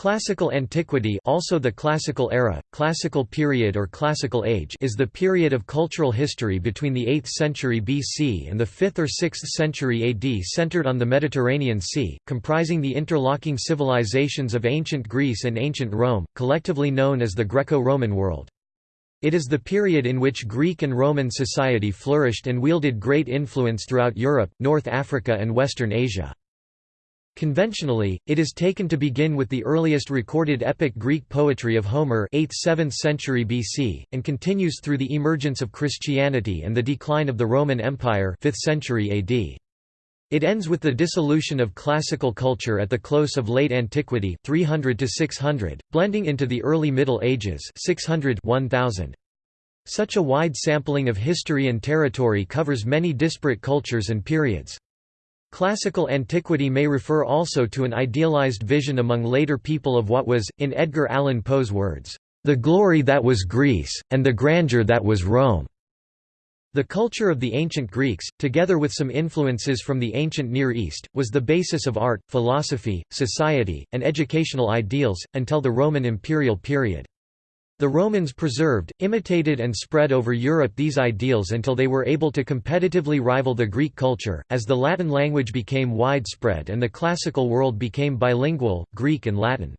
Classical antiquity also the classical era, classical period or classical age is the period of cultural history between the 8th century BC and the 5th or 6th century AD centered on the Mediterranean Sea, comprising the interlocking civilizations of ancient Greece and ancient Rome, collectively known as the Greco-Roman world. It is the period in which Greek and Roman society flourished and wielded great influence throughout Europe, North Africa and Western Asia. Conventionally, it is taken to begin with the earliest recorded epic Greek poetry of Homer 8th–7th century BC, and continues through the emergence of Christianity and the decline of the Roman Empire 5th century AD. It ends with the dissolution of classical culture at the close of late antiquity 300 to 600, blending into the early Middle Ages 600 1000. Such a wide sampling of history and territory covers many disparate cultures and periods. Classical antiquity may refer also to an idealized vision among later people of what was, in Edgar Allan Poe's words, "...the glory that was Greece, and the grandeur that was Rome." The culture of the ancient Greeks, together with some influences from the ancient Near East, was the basis of art, philosophy, society, and educational ideals, until the Roman imperial period. The Romans preserved, imitated and spread over Europe these ideals until they were able to competitively rival the Greek culture, as the Latin language became widespread and the classical world became bilingual, Greek and Latin.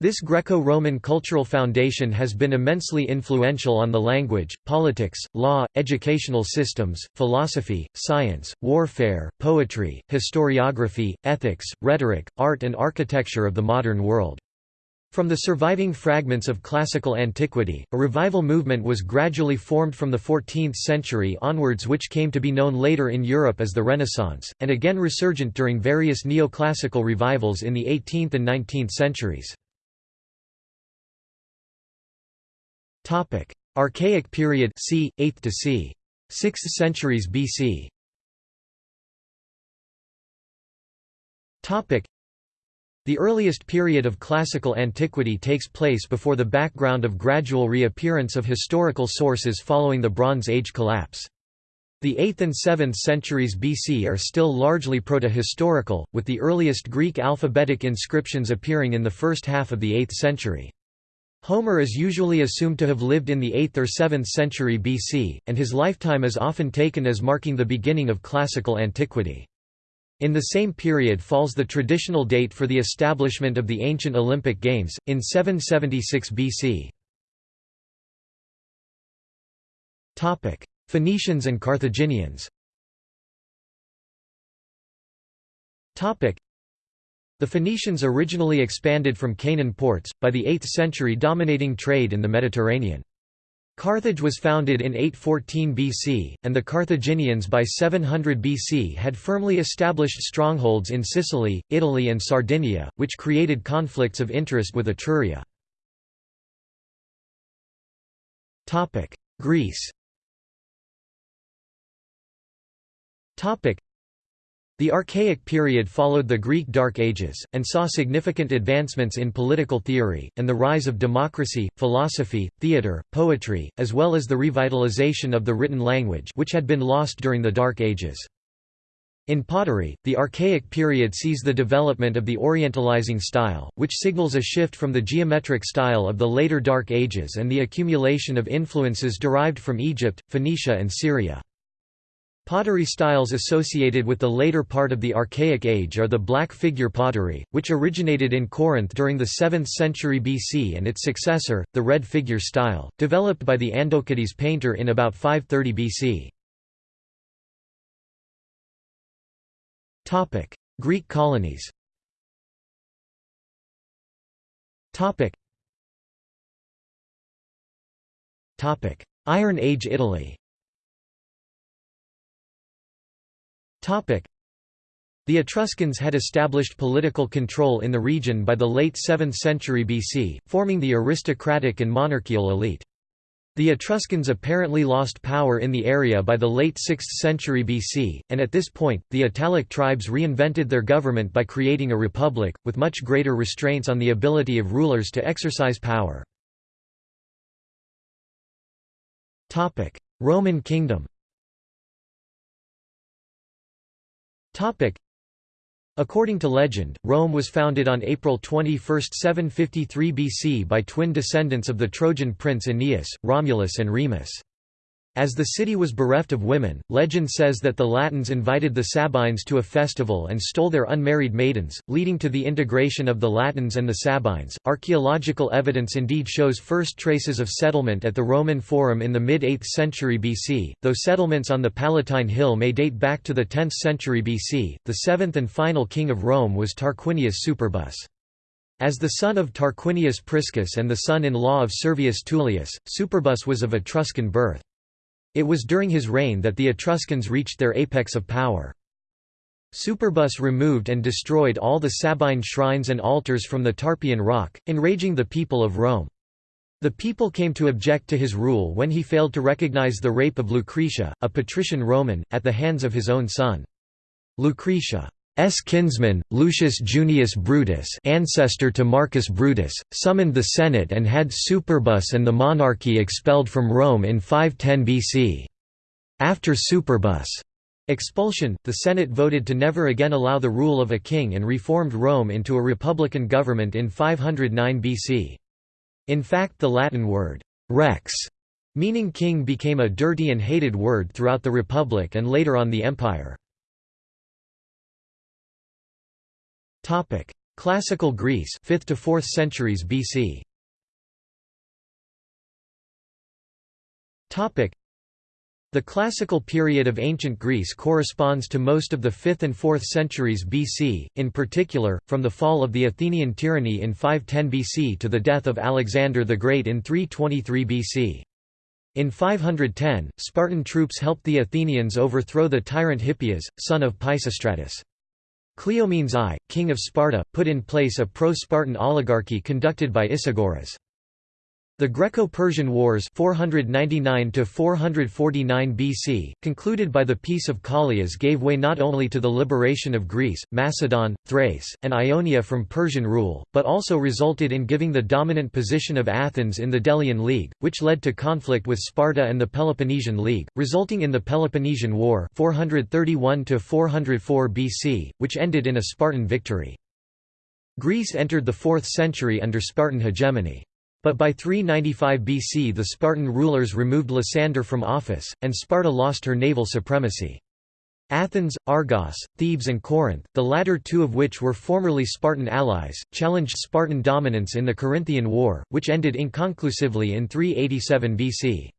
This Greco-Roman cultural foundation has been immensely influential on the language, politics, law, educational systems, philosophy, science, warfare, poetry, historiography, ethics, rhetoric, art and architecture of the modern world. From the surviving fragments of classical antiquity, a revival movement was gradually formed from the 14th century onwards which came to be known later in Europe as the Renaissance, and again resurgent during various neoclassical revivals in the 18th and 19th centuries. Archaic period c. 8th to c. 6th centuries BC the earliest period of classical antiquity takes place before the background of gradual reappearance of historical sources following the Bronze Age collapse. The 8th and 7th centuries BC are still largely proto-historical, with the earliest Greek alphabetic inscriptions appearing in the first half of the 8th century. Homer is usually assumed to have lived in the 8th or 7th century BC, and his lifetime is often taken as marking the beginning of classical antiquity. In the same period falls the traditional date for the establishment of the ancient Olympic Games, in 776 BC. Phoenicians and Carthaginians the Phoenicians originally expanded from Canaan ports, by the 8th century dominating trade in the Mediterranean. Carthage was founded in 814 BC, and the Carthaginians by 700 BC had firmly established strongholds in Sicily, Italy and Sardinia, which created conflicts of interest with Etruria. Greece the Archaic period followed the Greek Dark Ages, and saw significant advancements in political theory, and the rise of democracy, philosophy, theatre, poetry, as well as the revitalization of the written language which had been lost during the Dark Ages. In pottery, the Archaic period sees the development of the Orientalizing style, which signals a shift from the geometric style of the later Dark Ages and the accumulation of influences derived from Egypt, Phoenicia and Syria. Pottery styles associated with the later part of the Archaic Age are the black figure pottery, which originated in Corinth during the 7th century BC and its successor, the red figure style, developed by the Andokides painter in about 530 BC. Greek colonies Iron Age Italy The Etruscans had established political control in the region by the late 7th century BC, forming the aristocratic and monarchical elite. The Etruscans apparently lost power in the area by the late 6th century BC, and at this point, the Italic tribes reinvented their government by creating a republic, with much greater restraints on the ability of rulers to exercise power. Roman kingdom According to legend, Rome was founded on April 21, 753 BC by twin descendants of the Trojan prince Aeneas, Romulus and Remus. As the city was bereft of women, legend says that the Latins invited the Sabines to a festival and stole their unmarried maidens, leading to the integration of the Latins and the Sabines. Archaeological evidence indeed shows first traces of settlement at the Roman Forum in the mid 8th century BC, though settlements on the Palatine Hill may date back to the 10th century BC. The seventh and final king of Rome was Tarquinius Superbus. As the son of Tarquinius Priscus and the son-in-law of Servius Tullius, Superbus was of Etruscan birth. It was during his reign that the Etruscans reached their apex of power. Superbus removed and destroyed all the Sabine shrines and altars from the Tarpeian Rock, enraging the people of Rome. The people came to object to his rule when he failed to recognize the rape of Lucretia, a patrician Roman, at the hands of his own son. Lucretia S. kinsman, Lucius Junius Brutus ancestor to Marcus Brutus, summoned the Senate and had Superbus and the monarchy expelled from Rome in 510 BC. After Superbus' expulsion, the Senate voted to never again allow the rule of a king and reformed Rome into a republican government in 509 BC. In fact the Latin word, rex, meaning king became a dirty and hated word throughout the Republic and later on the Empire. Topic: Classical Greece, 5th to 4th centuries BC. Topic: The classical period of ancient Greece corresponds to most of the 5th and 4th centuries BC, in particular, from the fall of the Athenian tyranny in 510 BC to the death of Alexander the Great in 323 BC. In 510, Spartan troops helped the Athenians overthrow the tyrant Hippias, son of Pisistratus. Cleomenes I, king of Sparta, put in place a pro-Spartan oligarchy conducted by Isagoras. The Greco-Persian Wars 499 BC, concluded by the Peace of Callias gave way not only to the liberation of Greece, Macedon, Thrace, and Ionia from Persian rule, but also resulted in giving the dominant position of Athens in the Delian League, which led to conflict with Sparta and the Peloponnesian League, resulting in the Peloponnesian War 431 BC, which ended in a Spartan victory. Greece entered the 4th century under Spartan hegemony. But by 395 BC the Spartan rulers removed Lysander from office, and Sparta lost her naval supremacy. Athens, Argos, Thebes and Corinth, the latter two of which were formerly Spartan allies, challenged Spartan dominance in the Corinthian War, which ended inconclusively in 387 BC.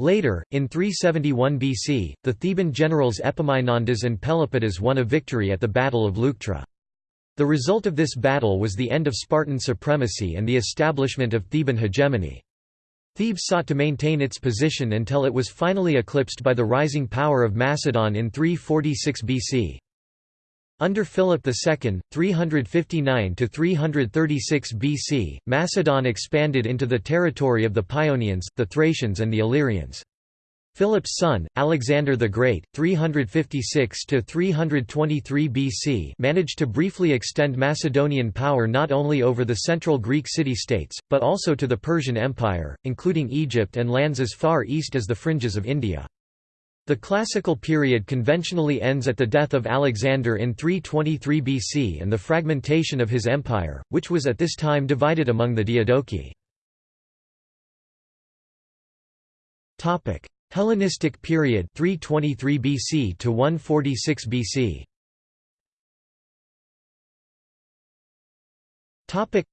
Later, in 371 BC, the Theban generals Epaminondas and Pelopidas won a victory at the Battle of Leuctra. The result of this battle was the end of Spartan supremacy and the establishment of Theban hegemony. Thebes sought to maintain its position until it was finally eclipsed by the rising power of Macedon in 346 BC. Under Philip II, 359–336 BC, Macedon expanded into the territory of the Paeonians, the Thracians and the Illyrians. Philip's son, Alexander the Great, 356–323 BC managed to briefly extend Macedonian power not only over the central Greek city-states, but also to the Persian Empire, including Egypt and lands as far east as the fringes of India. The classical period conventionally ends at the death of Alexander in 323 BC and the fragmentation of his empire, which was at this time divided among the Diadochi. Hellenistic period 323 BC to 146 BC. Topic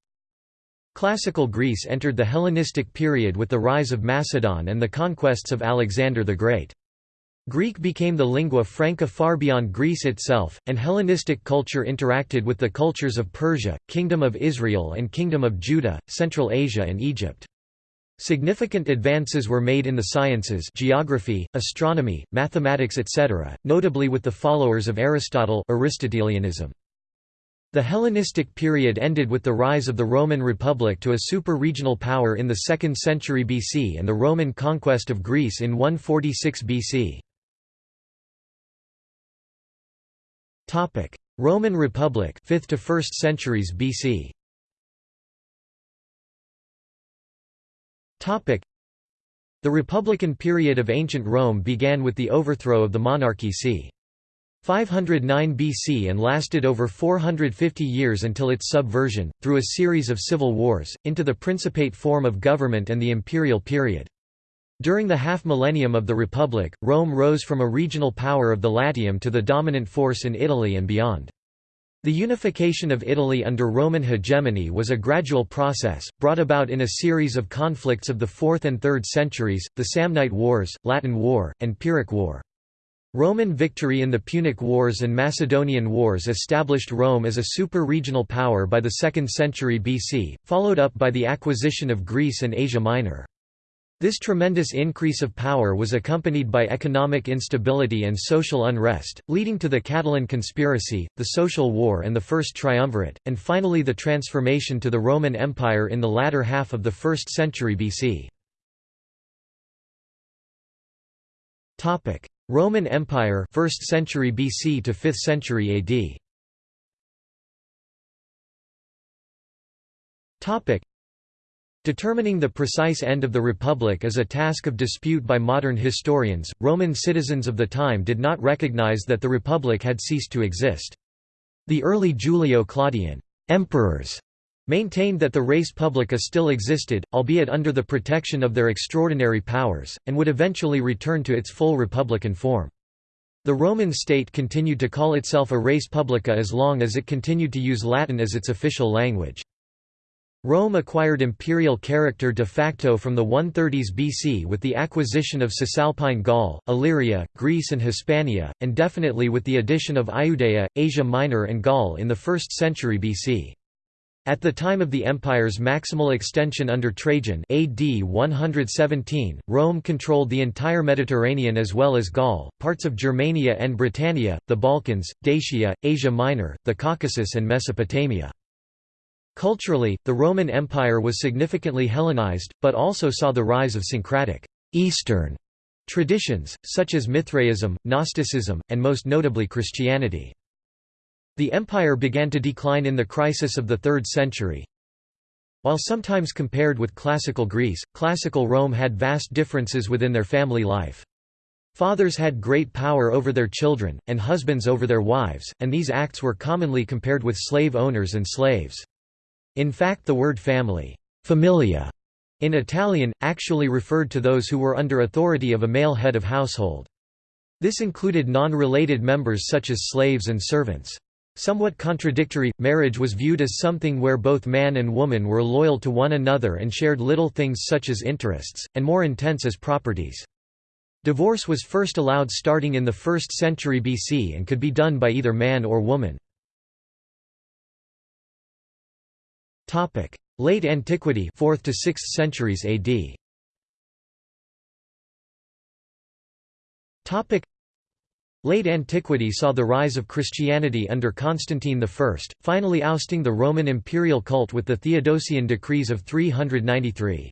Classical Greece entered the Hellenistic period with the rise of Macedon and the conquests of Alexander the Great. Greek became the lingua franca far beyond Greece itself, and Hellenistic culture interacted with the cultures of Persia, Kingdom of Israel and Kingdom of Judah, Central Asia and Egypt. Significant advances were made in the sciences geography, astronomy, mathematics etc., notably with the followers of Aristotle Aristotelianism. The Hellenistic period ended with the rise of the Roman Republic to a super-regional power in the 2nd century BC and the Roman conquest of Greece in 146 BC. Roman Republic 5th to 1st centuries BC. The Republican period of ancient Rome began with the overthrow of the monarchy c. 509 BC and lasted over 450 years until its subversion, through a series of civil wars, into the Principate form of government and the imperial period. During the half-millennium of the Republic, Rome rose from a regional power of the Latium to the dominant force in Italy and beyond. The unification of Italy under Roman hegemony was a gradual process, brought about in a series of conflicts of the 4th and 3rd centuries, the Samnite Wars, Latin War, and Pyrrhic War. Roman victory in the Punic Wars and Macedonian Wars established Rome as a super-regional power by the 2nd century BC, followed up by the acquisition of Greece and Asia Minor. This tremendous increase of power was accompanied by economic instability and social unrest, leading to the Catilinarian conspiracy, the Social War and the First Triumvirate, and finally the transformation to the Roman Empire in the latter half of the 1st century BC. Roman Empire 1st century BC to 5th century AD. Determining the precise end of the Republic is a task of dispute by modern historians. Roman citizens of the time did not recognize that the Republic had ceased to exist. The early Julio-Claudian emperors maintained that the res publica still existed, albeit under the protection of their extraordinary powers, and would eventually return to its full republican form. The Roman state continued to call itself a res publica as long as it continued to use Latin as its official language. Rome acquired imperial character de facto from the 130s BC with the acquisition of Cisalpine Gaul, Illyria, Greece and Hispania, and definitely with the addition of Iudea, Asia Minor and Gaul in the 1st century BC. At the time of the empire's maximal extension under Trajan AD 117, Rome controlled the entire Mediterranean as well as Gaul, parts of Germania and Britannia, the Balkans, Dacia, Asia Minor, the Caucasus and Mesopotamia. Culturally, the Roman Empire was significantly Hellenized, but also saw the rise of syncretic Eastern traditions, such as Mithraism, Gnosticism, and most notably Christianity. The empire began to decline in the crisis of the 3rd century. While sometimes compared with classical Greece, classical Rome had vast differences within their family life. Fathers had great power over their children, and husbands over their wives, and these acts were commonly compared with slave owners and slaves. In fact the word family familia, in Italian, actually referred to those who were under authority of a male head of household. This included non-related members such as slaves and servants. Somewhat contradictory, marriage was viewed as something where both man and woman were loyal to one another and shared little things such as interests, and more intense as properties. Divorce was first allowed starting in the 1st century BC and could be done by either man or woman. Late Antiquity 4th to 6th centuries AD. Topic: Late antiquity saw the rise of Christianity under Constantine I, finally ousting the Roman imperial cult with the Theodosian decrees of 393.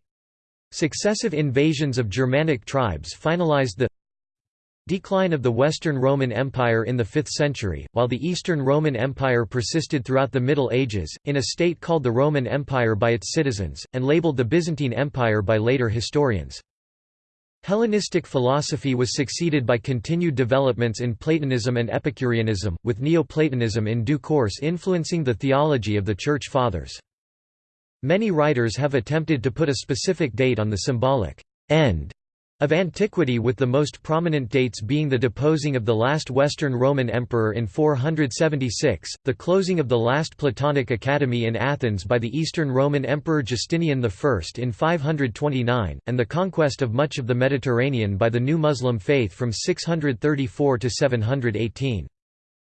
Successive invasions of Germanic tribes finalized the decline of the Western Roman Empire in the 5th century, while the Eastern Roman Empire persisted throughout the Middle Ages, in a state called the Roman Empire by its citizens, and labeled the Byzantine Empire by later historians. Hellenistic philosophy was succeeded by continued developments in Platonism and Epicureanism, with Neoplatonism in due course influencing the theology of the Church Fathers. Many writers have attempted to put a specific date on the symbolic end of antiquity with the most prominent dates being the deposing of the last Western Roman emperor in 476, the closing of the last Platonic academy in Athens by the Eastern Roman Emperor Justinian I in 529, and the conquest of much of the Mediterranean by the new Muslim faith from 634 to 718.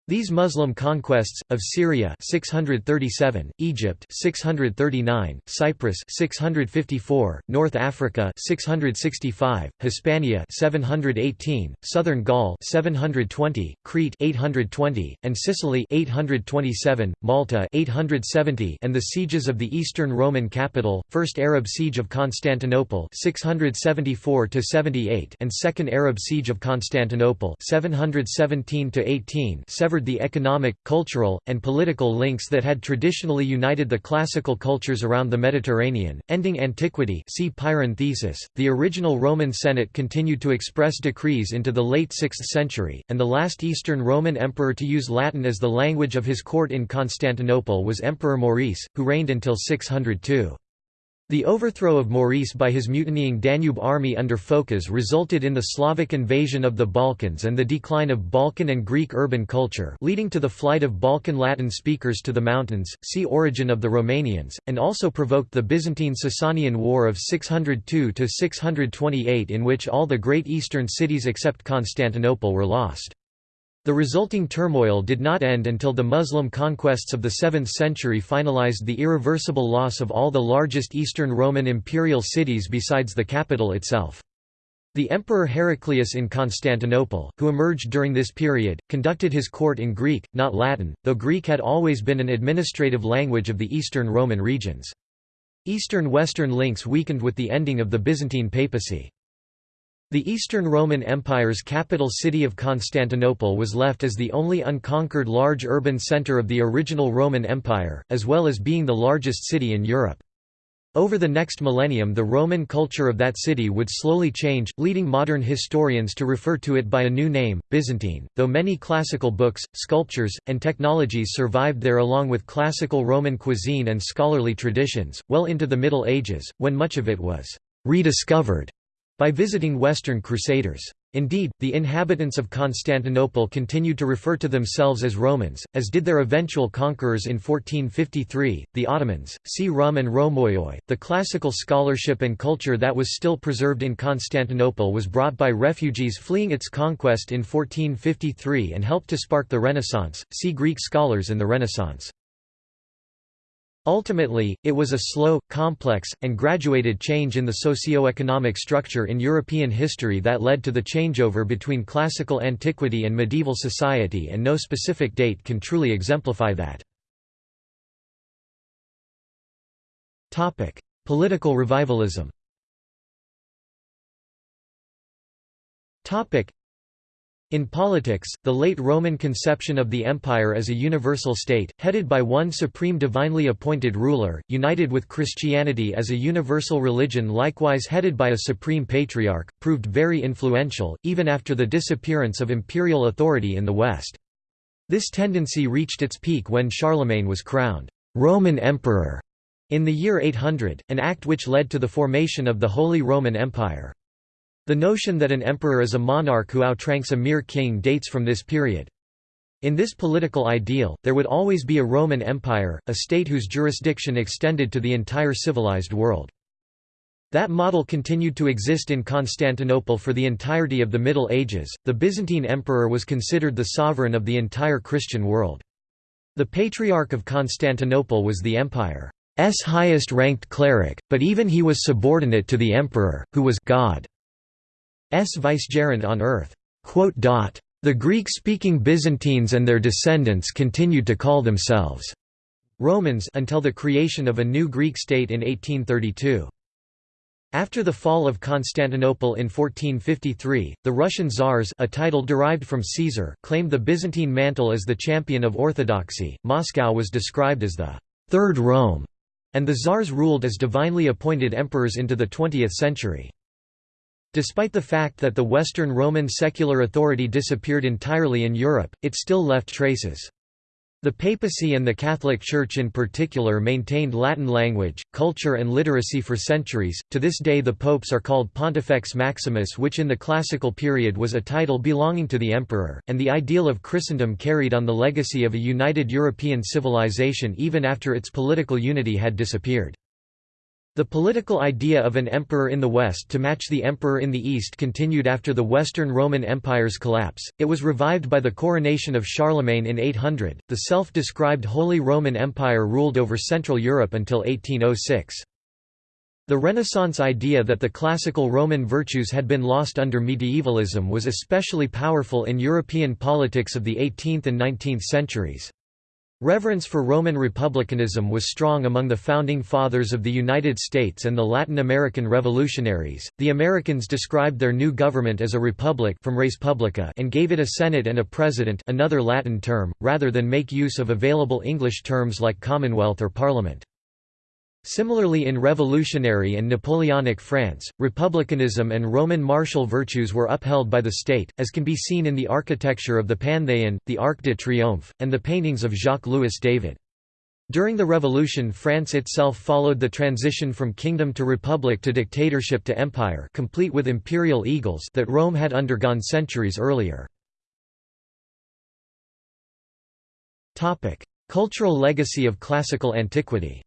These Muslim conquests of Syria 637, Egypt 639, Cyprus 654, North Africa 665, Hispania 718, Southern Gaul 720, Crete 820, and Sicily 827, Malta 870, and the sieges of the Eastern Roman capital, First Arab siege of Constantinople 674 to 78, and Second Arab siege of Constantinople 717 to 18, severed severed the economic, cultural, and political links that had traditionally united the classical cultures around the Mediterranean, ending antiquity see Pirenne thesis. .The original Roman Senate continued to express decrees into the late 6th century, and the last Eastern Roman emperor to use Latin as the language of his court in Constantinople was Emperor Maurice, who reigned until 602. The overthrow of Maurice by his mutinying Danube army under Phocas resulted in the Slavic invasion of the Balkans and the decline of Balkan and Greek urban culture leading to the flight of Balkan Latin speakers to the mountains, see Origin of the Romanians, and also provoked the Byzantine-Sasanian War of 602–628 in which all the great eastern cities except Constantinople were lost. The resulting turmoil did not end until the Muslim conquests of the 7th century finalized the irreversible loss of all the largest Eastern Roman imperial cities besides the capital itself. The Emperor Heraclius in Constantinople, who emerged during this period, conducted his court in Greek, not Latin, though Greek had always been an administrative language of the Eastern Roman regions. Eastern-Western links weakened with the ending of the Byzantine papacy. The Eastern Roman Empire's capital city of Constantinople was left as the only unconquered large urban centre of the original Roman Empire, as well as being the largest city in Europe. Over the next millennium the Roman culture of that city would slowly change, leading modern historians to refer to it by a new name, Byzantine, though many classical books, sculptures, and technologies survived there along with classical Roman cuisine and scholarly traditions, well into the Middle Ages, when much of it was rediscovered by visiting Western Crusaders. Indeed, the inhabitants of Constantinople continued to refer to themselves as Romans, as did their eventual conquerors in 1453, the Ottomans. See Rum and Romioi. The classical scholarship and culture that was still preserved in Constantinople was brought by refugees fleeing its conquest in 1453 and helped to spark the Renaissance. See Greek scholars in the Renaissance. Ultimately, it was a slow, complex, and graduated change in the socio-economic structure in European history that led to the changeover between classical antiquity and medieval society and no specific date can truly exemplify that. Political revivalism in politics, the late Roman conception of the empire as a universal state, headed by one supreme divinely appointed ruler, united with Christianity as a universal religion likewise headed by a supreme patriarch, proved very influential, even after the disappearance of imperial authority in the West. This tendency reached its peak when Charlemagne was crowned Roman Emperor in the year 800, an act which led to the formation of the Holy Roman Empire. The notion that an emperor is a monarch who outranks a mere king dates from this period. In this political ideal, there would always be a Roman Empire, a state whose jurisdiction extended to the entire civilized world. That model continued to exist in Constantinople for the entirety of the Middle Ages. The Byzantine emperor was considered the sovereign of the entire Christian world. The Patriarch of Constantinople was the empire's highest ranked cleric, but even he was subordinate to the emperor, who was God. S vicegerent on earth. The Greek-speaking Byzantines and their descendants continued to call themselves Romans until the creation of a new Greek state in 1832. After the fall of Constantinople in 1453, the Russian Tsars a title derived from Caesar claimed the Byzantine mantle as the champion of orthodoxy. Moscow was described as the Third Rome, and the Tsars ruled as divinely appointed emperors into the 20th century. Despite the fact that the Western Roman secular authority disappeared entirely in Europe, it still left traces. The papacy and the Catholic Church in particular maintained Latin language, culture and literacy for centuries. To this day the popes are called Pontifex Maximus which in the classical period was a title belonging to the emperor, and the ideal of Christendom carried on the legacy of a united European civilization even after its political unity had disappeared. The political idea of an emperor in the West to match the emperor in the East continued after the Western Roman Empire's collapse. It was revived by the coronation of Charlemagne in 800. The self described Holy Roman Empire ruled over Central Europe until 1806. The Renaissance idea that the classical Roman virtues had been lost under medievalism was especially powerful in European politics of the 18th and 19th centuries. Reverence for Roman republicanism was strong among the founding fathers of the United States and the Latin American revolutionaries. The Americans described their new government as a republic from res publica and gave it a senate and a president, another Latin term, rather than make use of available English terms like commonwealth or parliament. Similarly in revolutionary and Napoleonic France, republicanism and Roman martial virtues were upheld by the state, as can be seen in the architecture of the Panthéon, the Arc de Triomphe, and the paintings of Jacques-Louis David. During the Revolution France itself followed the transition from kingdom to republic to dictatorship to empire complete with imperial eagles that Rome had undergone centuries earlier. Cultural legacy of classical antiquity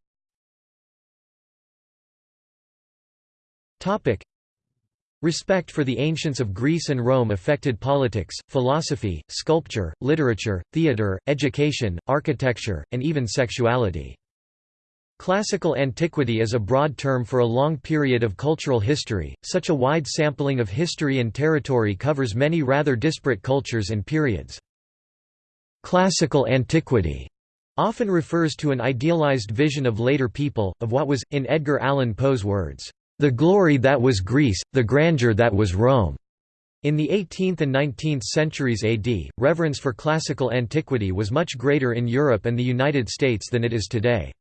Topic. Respect for the ancients of Greece and Rome affected politics, philosophy, sculpture, literature, theatre, education, architecture, and even sexuality. Classical antiquity is a broad term for a long period of cultural history, such a wide sampling of history and territory covers many rather disparate cultures and periods. Classical antiquity often refers to an idealized vision of later people, of what was, in Edgar Allan Poe's words, the glory that was Greece, the grandeur that was Rome. In the 18th and 19th centuries AD, reverence for classical antiquity was much greater in Europe and the United States than it is today.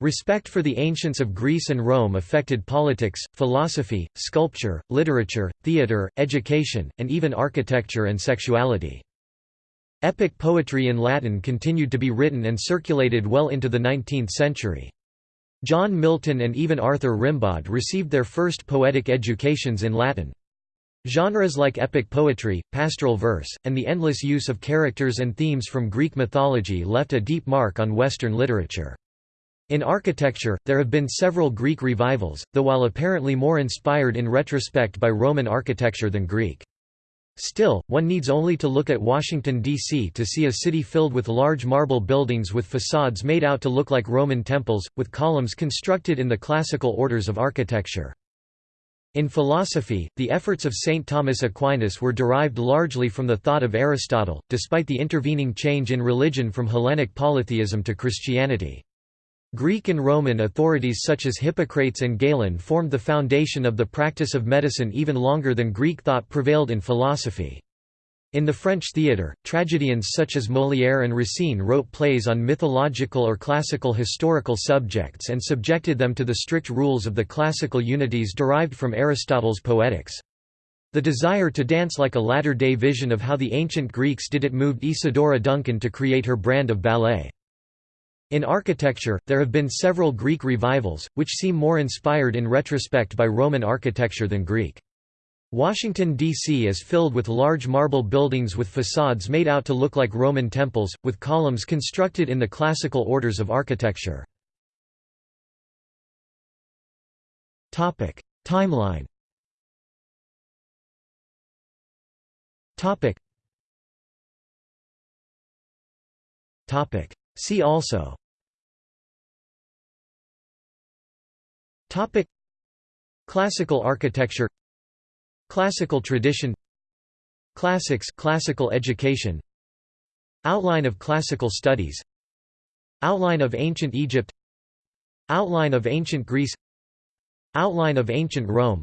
Respect for the ancients of Greece and Rome affected politics, philosophy, sculpture, literature, theatre, education, and even architecture and sexuality. Epic poetry in Latin continued to be written and circulated well into the 19th century. John Milton and even Arthur Rimbaud received their first poetic educations in Latin. Genres like epic poetry, pastoral verse, and the endless use of characters and themes from Greek mythology left a deep mark on Western literature. In architecture, there have been several Greek revivals, though while apparently more inspired in retrospect by Roman architecture than Greek. Still, one needs only to look at Washington, D.C. to see a city filled with large marble buildings with facades made out to look like Roman temples, with columns constructed in the classical orders of architecture. In philosophy, the efforts of St. Thomas Aquinas were derived largely from the thought of Aristotle, despite the intervening change in religion from Hellenic polytheism to Christianity. Greek and Roman authorities such as Hippocrates and Galen formed the foundation of the practice of medicine even longer than Greek thought prevailed in philosophy. In the French theatre, tragedians such as Molière and Racine wrote plays on mythological or classical historical subjects and subjected them to the strict rules of the classical unities derived from Aristotle's Poetics. The desire to dance like a latter-day vision of how the ancient Greeks did it moved Isadora Duncan to create her brand of ballet. In architecture, there have been several Greek revivals, which seem more inspired in retrospect by Roman architecture than Greek. Washington, D.C. is filled with large marble buildings with facades made out to look like Roman temples, with columns constructed in the classical orders of architecture. Timeline See also. Topic. Classical architecture. Classical tradition. Classics classical education. Outline of classical studies. Outline of ancient Egypt. Outline of ancient Greece. Outline of ancient Rome.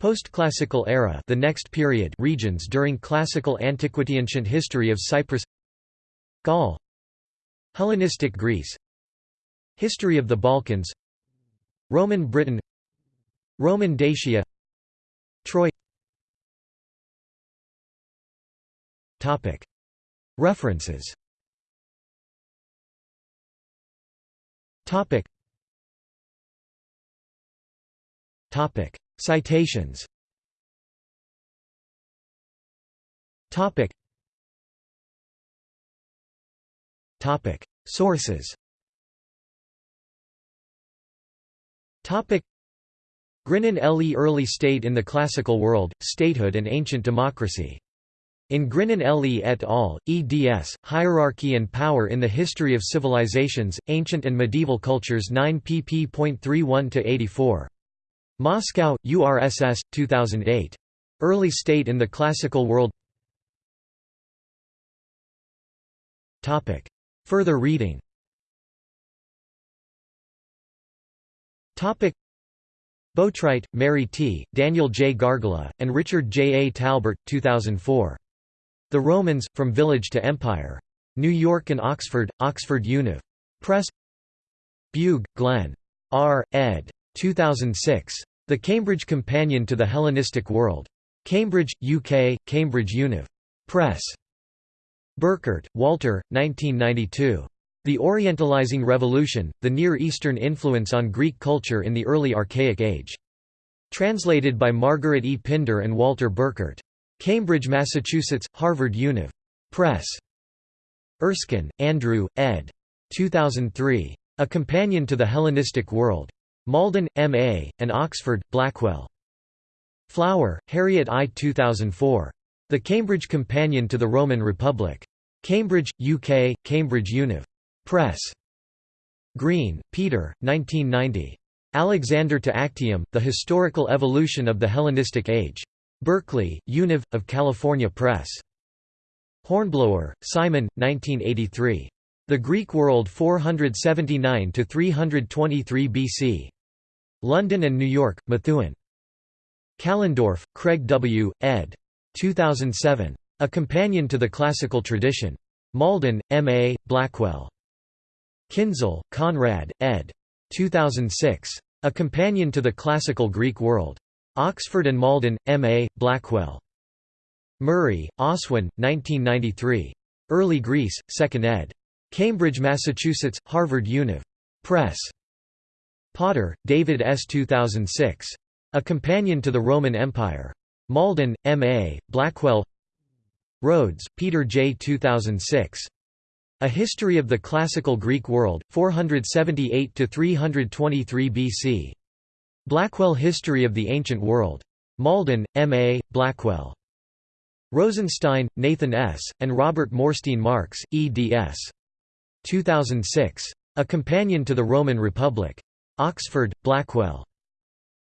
Post-classical era the next period regions during classical antiquity ancient history of Cyprus. Gaul Hellenistic Greece. History of the Balkans. Roman Britain. Roman Dacia. Troy. References. Citations Sources Topic Grinin L.E. Early State in the Classical World, Statehood and Ancient Democracy. In Grinin L.E. et al., eds. Hierarchy and Power in the History of Civilizations, Ancient and Medieval Cultures 9 pp.31–84. Moscow, URSS, 2008. Early State in the Classical World Topic. Further reading Boatwright, Mary T., Daniel J. Gargola, and Richard J. A. Talbert, 2004. The Romans, From Village to Empire. New York and Oxford, Oxford Univ. Press Bugh, Glenn. R. ed. 2006. The Cambridge Companion to the Hellenistic World. Cambridge, UK, Cambridge Univ. Press. Burkert, Walter, 1992. The Orientalizing Revolution, The Near Eastern Influence on Greek Culture in the Early Archaic Age. Translated by Margaret E. Pinder and Walter Burkert. Cambridge, Massachusetts, Harvard Univ. Press. Erskine, Andrew, ed. 2003. A Companion to the Hellenistic World. Malden, M.A., and Oxford, Blackwell. Flower, Harriet I. 2004. The Cambridge Companion to the Roman Republic. Cambridge, UK, Cambridge Univ. Press. Green, Peter, 1990. Alexander to Actium, The Historical Evolution of the Hellenistic Age. Berkeley, Univ. of California Press. Hornblower, Simon, 1983. The Greek World 479–323 BC. London and New York, Methuen. Kallendorf, Craig W., ed. 2007. A Companion to the Classical Tradition. Malden, M.A., Blackwell. Kinzl, Konrad, ed. 2006. A Companion to the Classical Greek World. Oxford and Malden, M.A., Blackwell. Murray, Oswin, 1993. Early Greece, 2nd ed. Cambridge, Massachusetts, Harvard Univ. Press. Potter, David S. 2006. A Companion to the Roman Empire. Malden, M.A., Blackwell Rhodes, Peter J. 2006. A History of the Classical Greek World, 478–323 BC. Blackwell History of the Ancient World. Malden, M.A., Blackwell. Rosenstein, Nathan S., and Robert Morstein Marx, eds. 2006. A Companion to the Roman Republic. Oxford, Blackwell.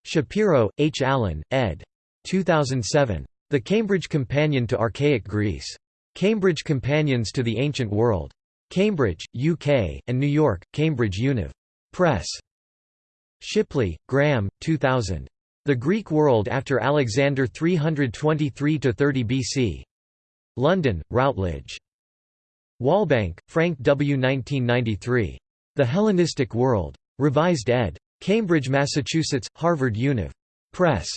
Shapiro, H. Allen, ed. 2007. The Cambridge Companion to Archaic Greece. Cambridge Companions to the Ancient World. Cambridge, UK, and New York, Cambridge Univ. Press. Shipley, Graham, 2000. The Greek World After Alexander 323–30 BC. London, Routledge. Walbank, Frank W. 1993. The Hellenistic World. Revised ed. Cambridge, Massachusetts, Harvard Univ. Press.